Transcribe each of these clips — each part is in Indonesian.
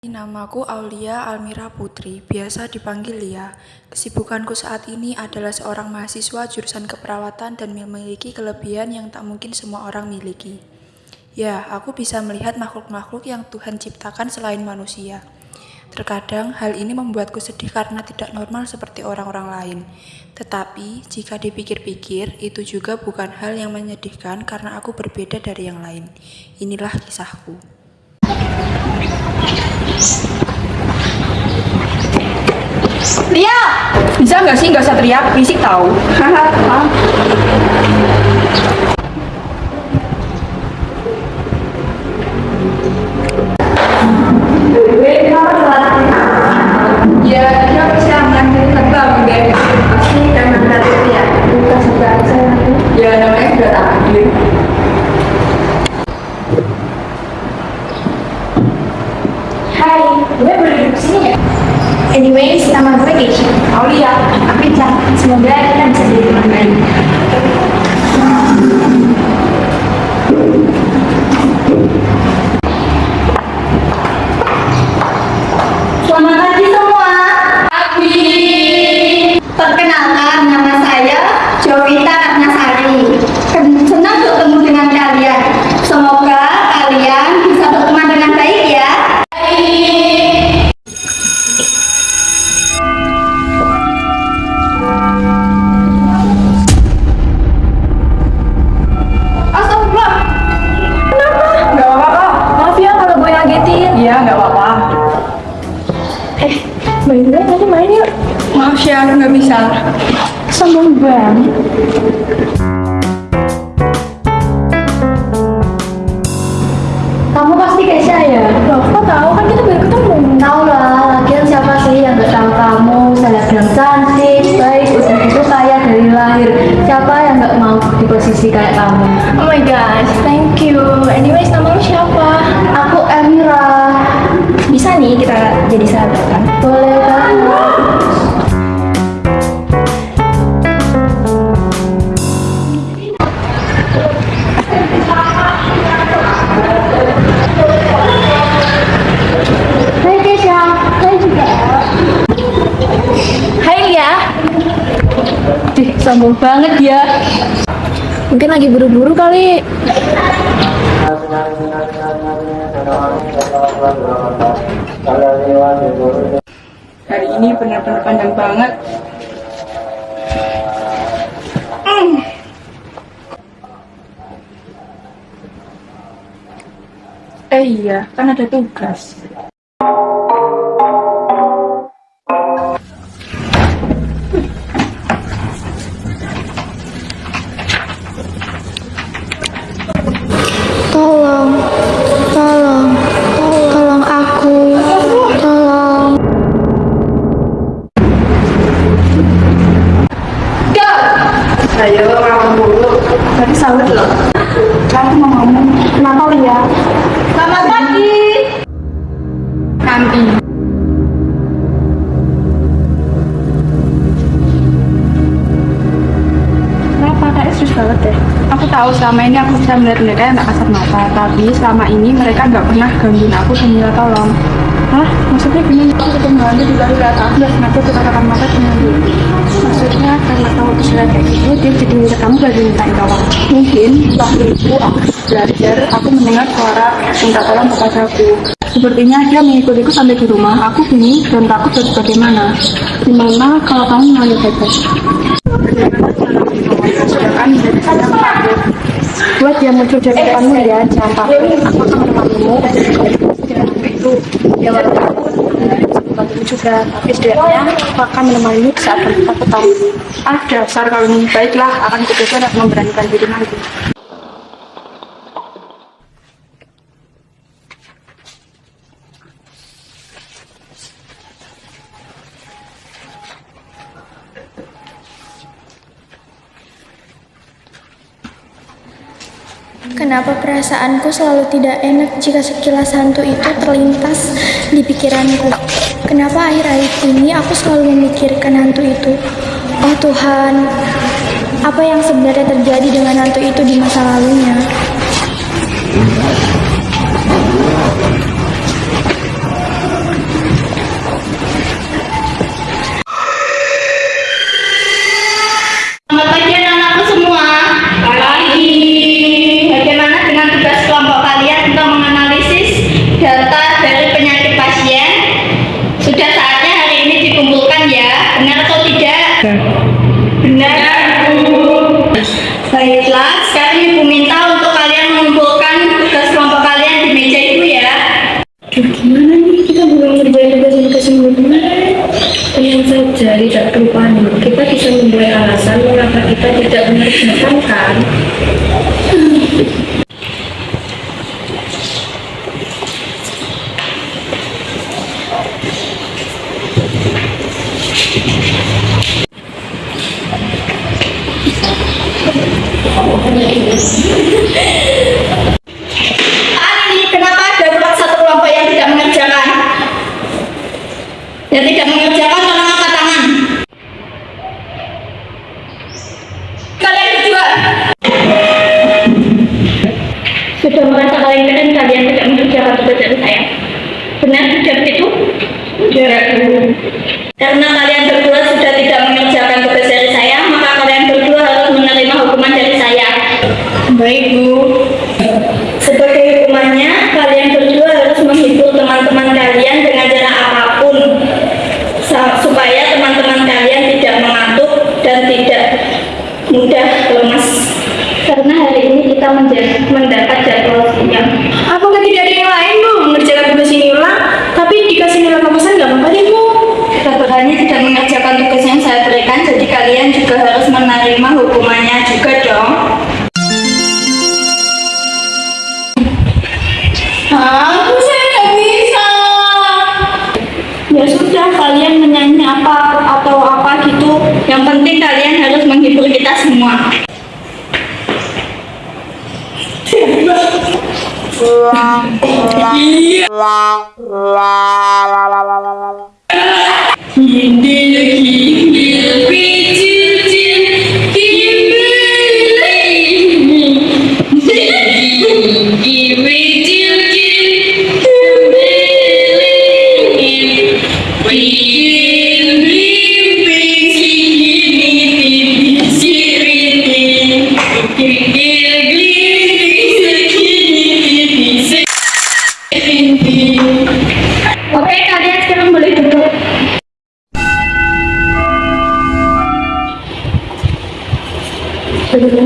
Namaku Aulia Almira Putri, biasa dipanggil Lia. Kesibukanku saat ini adalah seorang mahasiswa jurusan keperawatan dan memiliki kelebihan yang tak mungkin semua orang miliki. Ya, aku bisa melihat makhluk-makhluk yang Tuhan ciptakan selain manusia. Terkadang hal ini membuatku sedih karena tidak normal seperti orang-orang lain. Tetapi, jika dipikir-pikir, itu juga bukan hal yang menyedihkan karena aku berbeda dari yang lain. Inilah kisahku. Lia, bisa nggak sih nggak usah teriak, berisik tahu. Ya, dia bisa gratis ya saya. Ya, namanya sudah takdir. Hai, gue boleh duduk sini nggak? Anyways, nama gue Keisha. Aulia, aku. Semoga kita bisa jadi teman baik. Ya, nggak bisa. Sombong banget. Kamu pasti Keisha ya? Loh, kok tahu kan kita baru ketemu? Tahu lah, lagian siapa sih yang gak tahu kamu? Selebgram cantik, baik, udah itu kaya dari lahir. Siapa yang gak mau di posisi kayak kamu? Oh my gosh, thank you. Anyways, nama lu siapa? Aku Emira. Bisa nih kita jadi sahabat kan? Boleh banget. Sombong banget ya. Mungkin lagi buru-buru kali. Hari ini benar-benar panjang banget. Eh iya, kan ada tugas. Ngomong dulu. Tadi sahur loh. Kamu mau ngomong. Kenapa Lia? Selamat pagi. Serius banget deh. Aku tahu selama ini aku bisa melihat mereka yang tak kasat mata, tapi selama ini mereka nggak pernah gangguin aku dan tolong. Hah? Maksudnya gini, aku ketemu Anda di lalu lihat aku dan sengaja katakan mata dengan dia. Maksudnya karena kamu bisa kayak gitu, dia jadi minta kamu gak dimintain tolong. Mungkin waktu itu aku belajar, aku mendengar suara minta tolong kepadaku. Sepertinya dia mengikutiku sampai di rumah. Aku bingung dan takut harus bagaimana. Gimana kalau kamu saya takut? Buat dia muncul dari depanmu ya, jangan takut. Aku akan menemanimu itu. Ya walaupun aku membantumu juga, tapi setidaknya aku akan menemanimu di saat kamu ketakutan. Ah, dasar kalau baiklah, akan kutukan dan memberanikan diri nanti. Kenapa perasaanku selalu tidak enak jika sekilas hantu itu terlintas di pikiranku? Kenapa akhir-akhir ini aku selalu memikirkan hantu itu? Oh Tuhan, apa yang sebenarnya terjadi dengan hantu itu di masa lalunya? Kalian keren kalian tidak mengerjakan tugas dari saya. Benar tidak begitu? Tidak. Karena kalian berdua sudah tidak mengerjakan tugas dari saya, maka kalian berdua harus menerima hukuman dari saya. Baik, Bu. Sebagai hukumannya, kalian berdua harus menghibur teman-teman kalian dengan cara apa pun supaya teman-teman kalian tidak mengantuk dan tidak mudah lemas. Karena hari ini kita mendapat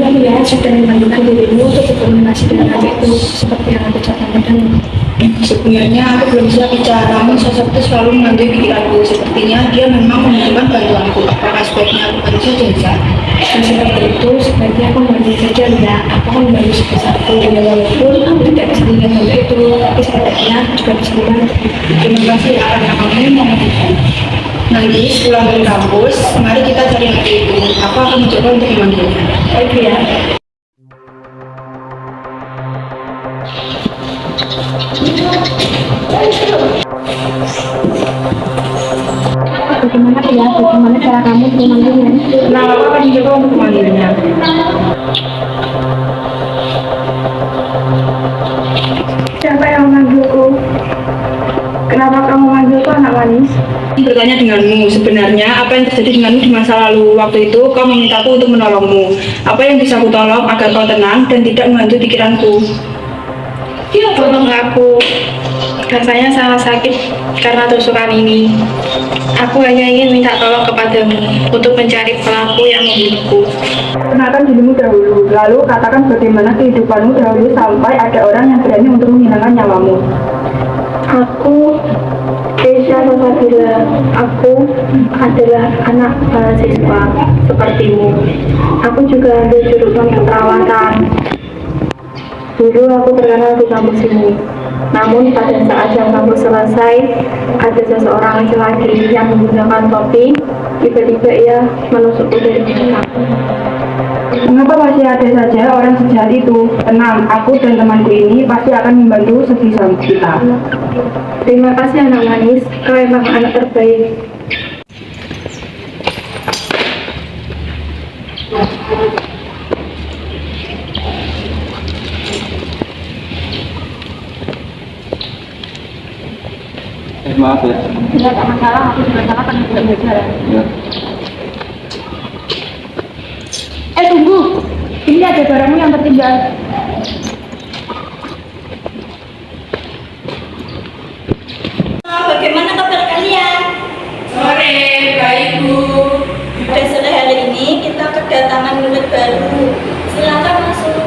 Sebetulnya dia sudah membantukan dirimu untuk berkomunikasi dengan adik itu seperti yang aku catat padamu. Sebenarnya aku belum siap bicara, namun sosok itu selalu menghantui pikiranku. Sepertinya dia memang membutuhkan bantuanku. Apakah sebaiknya aku bantu saja, Lisa? Dan seperti itu, sebaiknya aku membantu saja ya. Aku akan membantu sebesarku. Ya walaupun aku tidak bisa melihat hal itu, tapi setidaknya aku juga bisa membantu. Terima kasih karena kamu membantu. Nanti pulang dari kampus, mari kita cari anak itu. Aku akan mencoba untuk memanggilnya. Baik ya. Bagaimana ya? Bagaimana cara kamu memanggilnya? Nah, aku akan mencoba untuk memanggilnya. Siapa yang memanggilku? Kenapa kamu manggilku anak manis? Bertanya denganmu, sebenarnya apa yang terjadi denganmu di masa lalu? Waktu itu kau memintaku untuk menolongmu. Apa yang bisa aku tolong agar kau tenang dan tidak menghantui pikiranku? Dia tolong aku. Rasanya sangat sakit karena tusukan ini. Aku hanya ingin minta tolong kepadamu untuk mencari pelaku yang membunuhku. Kenalkan dirimu dahulu, lalu katakan bagaimana kehidupanmu dahulu sampai ada orang yang berani untuk menghilangkan nyawamu. Aku Desa Sasabila. Aku adalah anak mahasiswa sepertimu. Aku juga ambil jurusan keperawatan. Dulu aku terkenal di kampus ini. Namun pada saat yang kampus selesai, ada seseorang laki-laki yang menggunakan topi. Tiba-tiba ia menusukku dari belakang. Mengapa masih ada saja orang sejahat itu? Tenang, aku dan temanku ini pasti akan membantu sebisa kita. Terima kasih anak manis, kau emang anak terbaik. Eh, maaf ya. Tidak ada masalah, aku juga salah karena tidak berjalan. ya. Eh tunggu, ini ada barangmu yang tertinggal. Bagaimana kabar kalian? Sore, baik Bu. Pada sore hari ini kita kedatangan murid baru. Silakan masuk.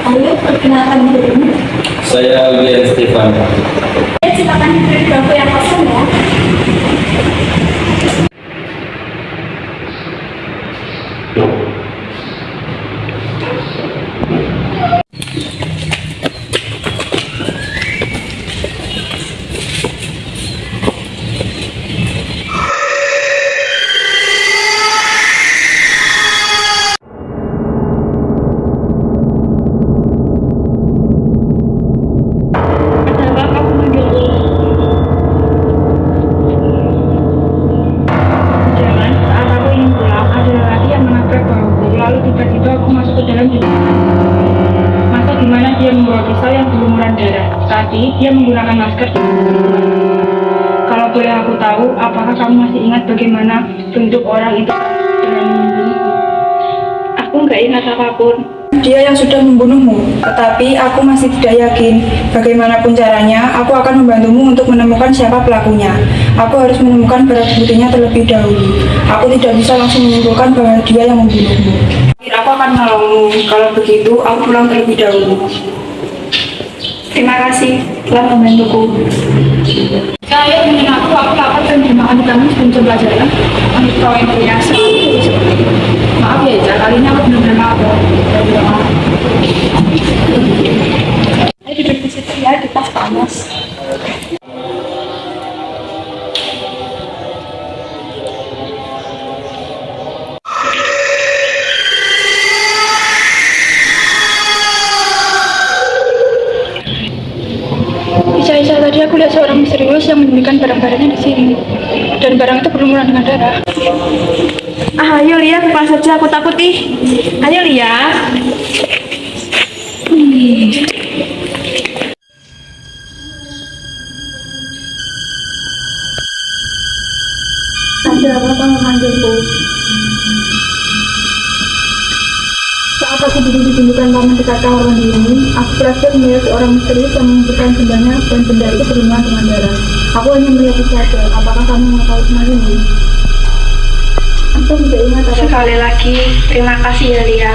Halo Perkenalkan diri. Saya William Stefan. Ya, silakan duduk di bangku yang kosong ya. Berlumuran darah. Tadi dia menggunakan masker. Kalau boleh aku tahu, apakah kamu masih ingat bagaimana bentuk orang itu dengan? Aku nggak ingat apa pun. Dia yang sudah membunuhmu, tetapi aku masih tidak yakin. Bagaimanapun caranya, aku akan membantumu untuk menemukan siapa pelakunya. Aku harus menemukan barang buktinya terlebih dahulu. Aku tidak bisa langsung menyimpulkan bahwa dia yang membunuhmu. Aku akan menolongmu. Kalau begitu, aku pulang terlebih dahulu. Terima kasih telah membantuku. Kalian ingin aku, dan dimakan kamu sebelum jam pelajaran. Untuk kau yang biasa, maaf ya, Ica, kali ini aku benar-benar maaf. ya. Ayo duduk di situ ya, di tas panas. Menyembunyikan barang-barangnya di sini. Dan barang itu berlumuran dengan darah. Ah, ayo Lia, kelas saja aku takut ih. Ayo Lia. Ada aku duduk di ini, aku berhasil melihat seorang misterius yang mengumpulkan bendanya dan benda itu berlumuran dengan darah. Aku hanya melihat itu saja. Apakah kamu mengetahui semua ini? Aku tidak ingat. Sekali lagi, terima kasih ya.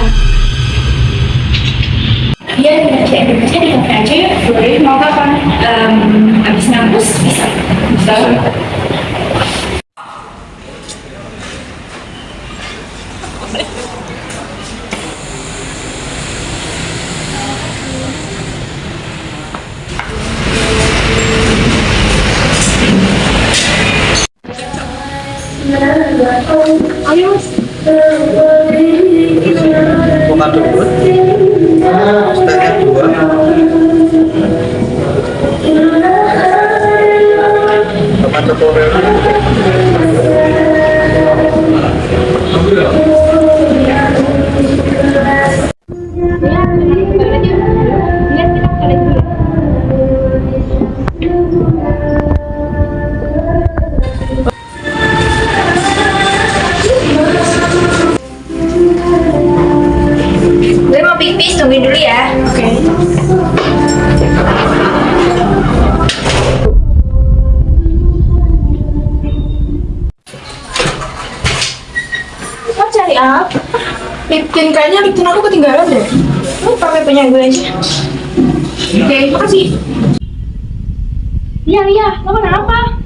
Apa? Liptin, kayaknya liptin aku ketinggalan deh. Lu pakai punya gue aja. Oke, makasih. Iya, iya. Lo kenapa?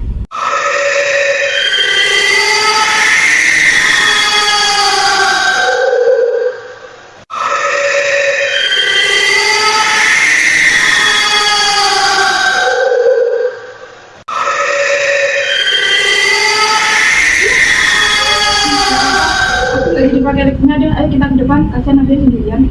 Lagi dipakai liptinnya deh. Kita ke depan. Kasihan nanti sendirian.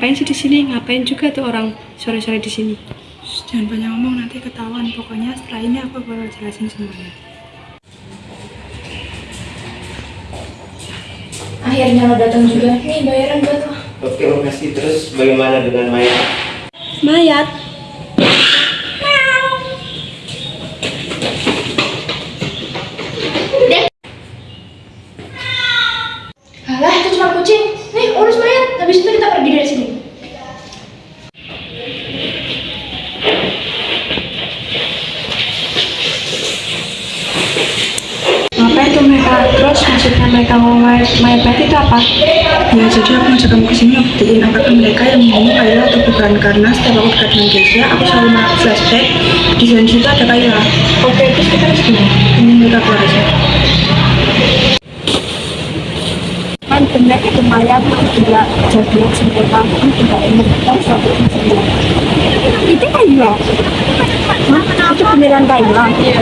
Ngapain sih di sini? Ngapain juga tuh orang sore-sore di sini? Shh, jangan banyak ngomong nanti ketahuan. Pokoknya setelah ini aku bakal jelasin semuanya. Akhirnya lo datang juga. Nih bayaran buat lo. Oke, makasih. Terus bagaimana dengan Maya? Mayat. Alah, itu cuma kucing. Nih, urus mayat. Habis itu kita pergi dari sini. Ngapain tuh mereka? Terus mereka mayat mayat itu apa? Ya, jadi aku ngajak kamu ke sini buktiin apakah mereka yang ngomong Kayla atau bukan. Karena setiap aku dekat dengan Keisha, aku selalu melihat flashback. Di dalam situ ada Kayla. Oke, terus kita harus gimana? Ini mereka keluar aja. Kan benar itu mayat tidak jadi sempurna. Kan tidak enak kita suatu sempurna. Itu Kayla. Hah? Itu beneran Kayla. Iya.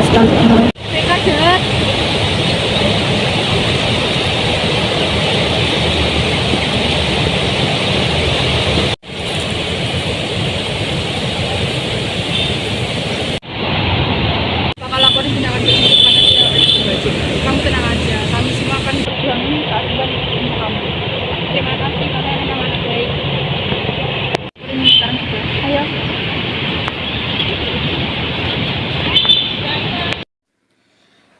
bakal laporin tindakan ini kepada kita. Kamu tenang aja, kami semua akan berjuang keadilan untuk kamu. Terima kasih kalian yang anak baik. Laporin sekarang juga. Ayo.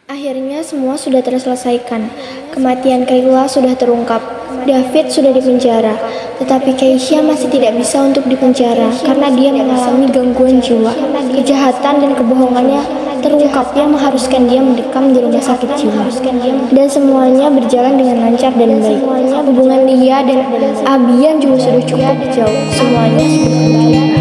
Akhirnya semua sudah terselesaikan. Kematian Kayla sudah terungkap. David sudah dipenjara. Tetapi Keisha masih tidak bisa untuk dipenjara karena dia mengalami gangguan jiwa. Kejahatan dan kebohongannya terungkap yang mengharuskan dia mendekam di rumah sakit jiwa. Dan semuanya berjalan dengan lancar dan baik. Hubungan dia dan Abian juga sudah cukup jauh. Semuanya sudah kembali.